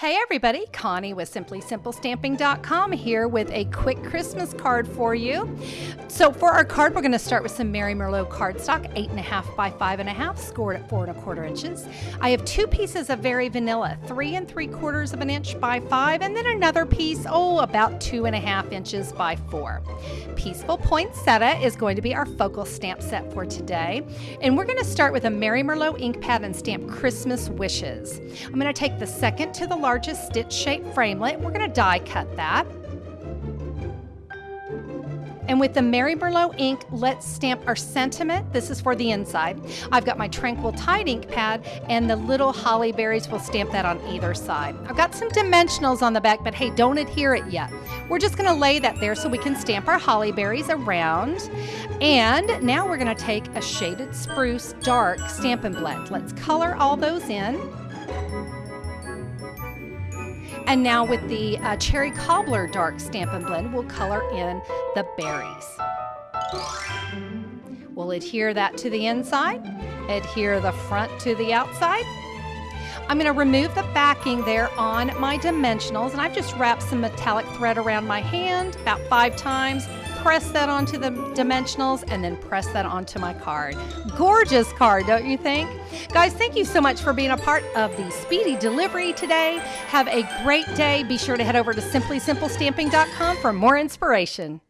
Hey everybody, Connie with SimplySimpleStamping.com here with a quick Christmas card for you. So for our card, we're going to start with some Merry Merlot cardstock, eight and a half by five and a half, scored at four and a quarter inches. I have two pieces of Very Vanilla, three and three quarters of an inch by five, and then another piece, oh, about two and a half inches by four. Peaceful Poinsettia is going to be our focal stamp set for today. And we're going to start with a Merry Merlot ink pad and stamp Christmas Wishes. I'm going to take the second to the largest stitch shape framelit. We're to die cut that. And with the Merry Merlot ink, let's stamp our sentiment. This is for the inside. I've got my Tranquil Tide ink pad and the little holly berries will stamp that on either side. I've got some dimensionals on the back, but hey, don't adhere it yet. We're just gonna lay that there so we can stamp our holly berries around. And now we're gonna take a shaded spruce dark Stampin' Blend. Let's color all those in. And now with the uh, Cherry Cobbler Dark Stampin' Blend, we'll color in the berries. We'll adhere that to the inside, adhere the front to the outside. I'm going to remove the backing there on my dimensionals and I've just wrapped some metallic thread around my hand about five times press that onto the dimensionals and then press that onto my card. Gorgeous card, don't you think? Guys, thank you so much for being a part of the speedy delivery today. Have a great day. Be sure to head over to simplysimplestamping.com for more inspiration.